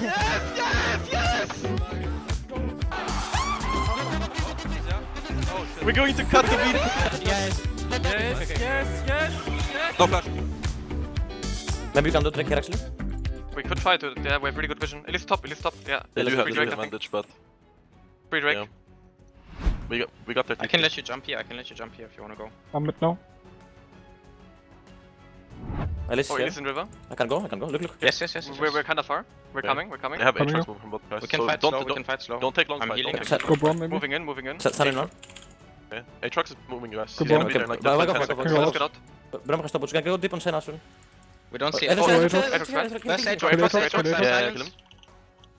Yes, yes, yes! We're going to cut the video. Yes. Yes, yes, yes, yes. No flash. Maybe you can do trick here actually. We could try to. Yeah, we have pretty good vision. At least top, at least top. Yeah. They do have the advantage, but. Free drag. Yeah. We got, we got there. I can let you jump here. I can let you jump here if you want to go. I'm mid now. Elise or oh, Elise in river. I can go, I can go. Look, look. Yes, yes, yes. yes. We're, we're kind of far. We're yeah. coming, we're coming. They have coming Aatrox from both guys. We can so fight don't, slow, don't, we can fight slow. Don't take long I'm fight. Healing. Don't take go bomb, maybe. Moving in, moving in. Set, set in one. Yeah. Aatrox is moving us. He's gonna be there like that. Let's get out. Braum can stop, but you can go deep on Senna soon. We don't see oh, it. Aatrox, Aatrox. Let's Aatrox, Aatrox, Aatrox.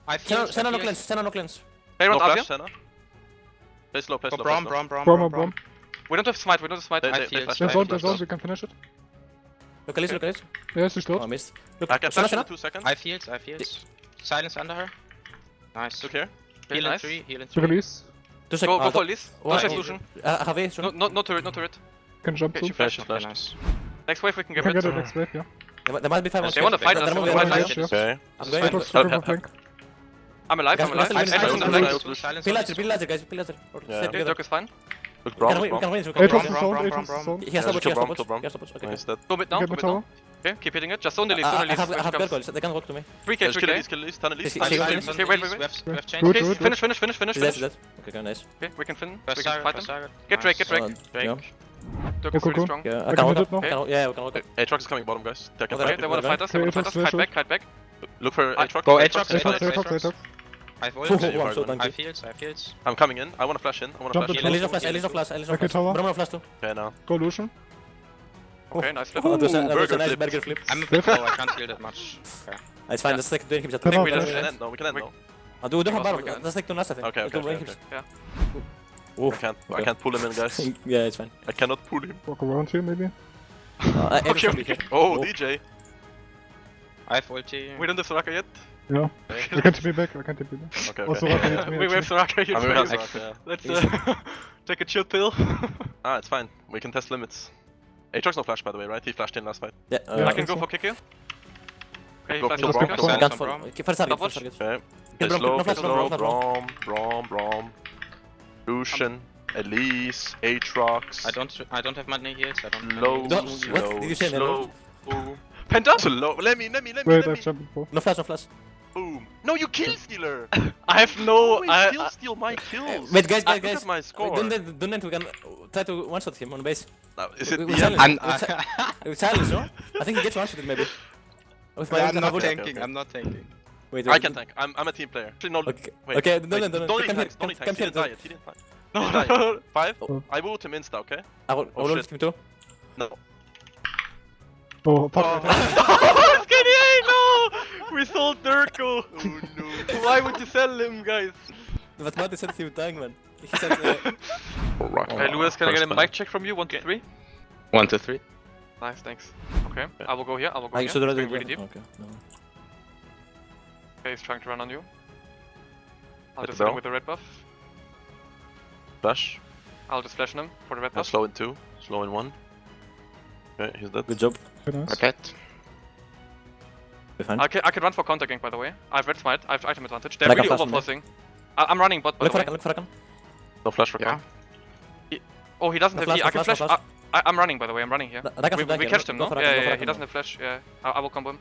Yeah, kill him. Senna no cleanse, Senna no cleanse. They run Avia. Senna. Play slow, play slow. Braum, Braum, Braum, Braum. We don't have smite, we don't have smite. There's all, there's all, we can finish it. Look at this, look at this. Yes, he's dead. Oh, I missed. Look, I can push in two seconds. I fields, I feel fields. Silence under her. Nice. Look here. Heal nice. in three, heal in three. Look at this. Go, go ah, for this. No solution. Uh, have a no, no, not turret, not turret. Can jump okay, too. Flash, flash. Nice. Next wave we can get rid of. Get it next wave, yeah. There, there might be five on They want to fight us, they want to fight us. Okay. I'm going to help, help. I'm alive, I'm alive. Silence, silence. Peel laser, peel laser, guys, peel laser. Yeah, Dirk is fine. Look, Brown, we can Brown. win, we can win. We can It was win. Brown, Brown, Brown, Brown. He has yeah, double, he has double, he has double. Okay. Nice, that. Go bit down, go bit down. Okay, keep hitting it. Just only least, only least. I have, I have gargoyles, they can walk to me. 3k, 3k. Kill least, kill least, turn least. Okay, wait, wait, wait. Left, left change. Okay, finish, finish, finish, finish. That's that. Okay, nice. Okay, we can finish. We can fight them. Get Drake, get Drake. Drake. Duck is pretty strong. Yeah, I can walk up. Yeah, we can walk up. Aatrox is coming bottom, guys. They wanna fight us, they wanna fight us. Hide back, hide back. Look for Aatrox. Go Aatrox, Aatrox, Aatrox. I've oiled oh, you, I'm so I fields, I fields. I'm coming in, I wanna flash in, I wanna Jump flash in. Elisa flash, Elisa flash, Elisa flash. Tower. But I'm gonna flash too. Okay, now. Go Lucian. Okay, oh. nice flip. Oh, that a, that a nice burger flip. I'm a bit low, I can't heal that much. Okay. It's fine, yeah. the stick doing him. I think we can end now, ah, we can end now. I'll do a different barrel, the stick to Nasa. Okay, okay, okay. Yeah. Oof. I can't. Okay. I can't pull him in, guys. yeah, it's fine. I cannot pull him. Walk around here, maybe. Uh, okay, okay. Oh, DJ. I have ulti. We don't have Soraka yet. Ja, jag kan inte be back, jag kan inte be back. Okay, okay. Also, yeah. we, have to rock, you I mean, rock. Let's uh, take a chill pill. ah, it's fine. We can test limits. Aatrox no flash, by the way, right? He flashed in last fight. Yeah, uh, yeah I can go so. for kick here. Okay, flash kill Braum. Gun for, okay, first target, first target. Okay. Kill Braum, no flash, Braum, Braum, Braum, Braum. Lucian. Elise, Aatrox. I don't I don't have money here, so I don't low, don't, slow, what? Did you say slow. Penta? Slow. Let me, let me, let me, Wait, let me. No flash, no flash. No, you kill stealer. I have no. I kill steal my kills. Wait, guys, guys, ah, guys. My score. Don't let, don't let we can try to one shot him on base. No, is it? We, we silence. I'm, uh, silence, no? I think he gets one shot maybe. I'm not tanking. Okay, okay. I'm not tanking. Wait, wait, I can tank. I'm, I'm a team player. Actually, no. Okay, wait, okay wait, don't, wait, don't, don't, come tanks, here, don't come, come here. Don't tank. He didn't die. No, no, no. Five. Oh. I will ult him insta. Okay. I will. Oh, I will ult him too. No. Oh, fuck. Oh. We sold Durko! Oh no. Why would you sell him, guys? What Marty said he would die, man. He said, uh, hey, Lewis, can I get a mic check from you? One, two, okay. three? One, two, three. Nice, thanks. Okay, yeah. I will go here, I will go I here. Should really deep. Okay, no. okay, he's trying to run on you. I'll Let just hit with the red buff. Flash. I'll just flash him for the red buff. I'll slow in two, slow in one. Okay, he's dead. Good job. Okay. nice. I can, I can run for counter gank, by the way. I have red smite, I have item advantage. They're really overforcing. I'm running bot, by look the way. For Rakan, look for Rakan. No flash for yeah. He, oh, he doesn't no have flash, e. I can flash. flash. I, am running, by the way. I'm running here. Yeah. We, we catched him, no? Yeah, yeah, yeah. He doesn't have flash. Yeah, I, I will combo him.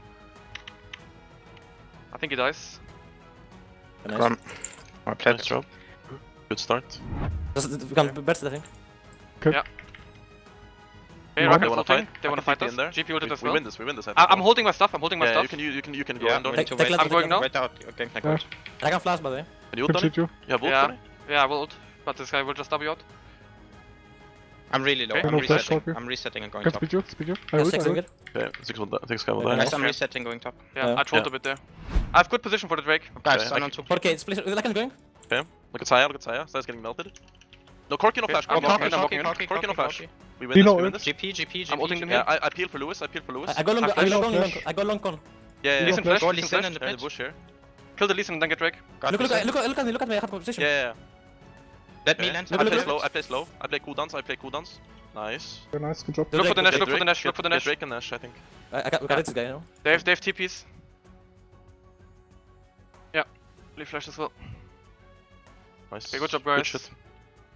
I think he dies. Nice. Come. My plan is drop. Good start. Just come, burst the thing. Cook. Yeah. Hey, no, rocket floating. They want to fight us. GP ulted as well. We win this. We win this. I think. I'm holding my stuff. I'm holding my yeah, stuff. You can. You can. You can go. Yeah, take, take I'm going now. Okay. Yeah. I can flash by the way. Can you ult Donny? You have ult, yeah. Donny? Yeah, I will ult. But this guy will just W out. I'm really low. Okay. I'm resetting. I'm resetting and going top. Speed you. Speed you. I ult. Okay. Six one. Six guy will die. Guys, I'm resetting going top. Yeah, I trolled a bit there. I have good position for the Drake. Guys, I'm on top. Okay, split. Rakan going. Okay. Look at Xayah. Look at Xayah. Xayah's getting melted. No, Corki no flash. Corki no flash. Corki no flash. We win this. We win this. GP, GP, GP. I'm ulting them uh, here. I peel for Lewis. I peel for Lewis. I got long. I got long. I go long con. Yeah, yeah. Listen flash. Listen flash. There's bush here. Kill the Lee Sin and then get Drake. Look, look, look, look at me. Look at me. I have position. Yeah. Let me land. I play slow. I play slow. I play cooldowns. I play cooldowns. Nice. Very nice. Good job. Look for the Nash. Look for the Nash. Look for the Nash. Drake and Nash. I think. I got. We got this guy. No. They have. They have TPs. Yeah. Blue flash as well. Nice. Okay, good job, guys. Good shit.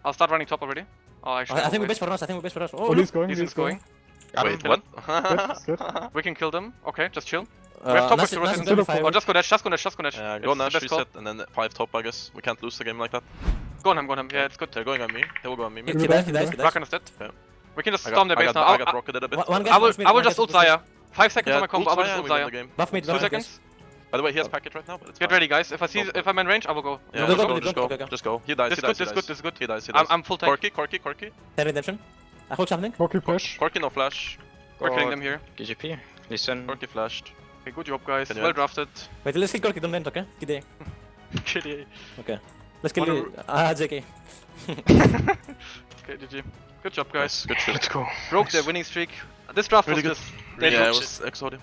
I'll start running top already. Oh, actually, I, I think we wait. base for us. I think we base for us. Oh, Oh, look. he's going, He's he's going. Got Wait, what? Dead, dead. We can kill them. Okay, just chill. Uh, we have top Nasty- with Nasty the got Oh, just go dash, just go dash, just go dash. Yeah, go the Nash, best call. reset, and then 5 top, I guess. We can't lose the game like that. Go on him, go on him. Yeah, it's good. They're going on me. They will go on me. He Maybe. he dies, he dies, he dies. Rakan is dead. Yeah. We can just I storm got, their I base got, now. I I'll- got rocketed a bit. One- one guy I will, I will just ult push. Xayah. Five seconds Yeah, on my combo. I will ult just ult and we win Xayah. game. Buff mid, Two seconds. By the way, he has packet right now, but it's Get fine. ready, guys. If I see, if I'm in range, I will go. Yeah, Go, just go, go, go, just go, go, go, go. just go. He dies, This he is good, dies, this is good, this is good. He dies, he I'm. I'm full tank. Corki, Corki, Corki. Ten redemption. I hook something. Corki push. Corki no flash. We're killing them here. GGP. Listen. Corki flashed. Okay, good job, guys. Well end? drafted. Wait, let's kill Corki, don't end, okay? Kitty. Kitty. Okay. Let's kill Wanna- the... Ah, JK. Okay, GG. Good job, guys. Good shit. Let's go. Broke the winning streak. This draft Really was good. just. Yeah, it was exotic.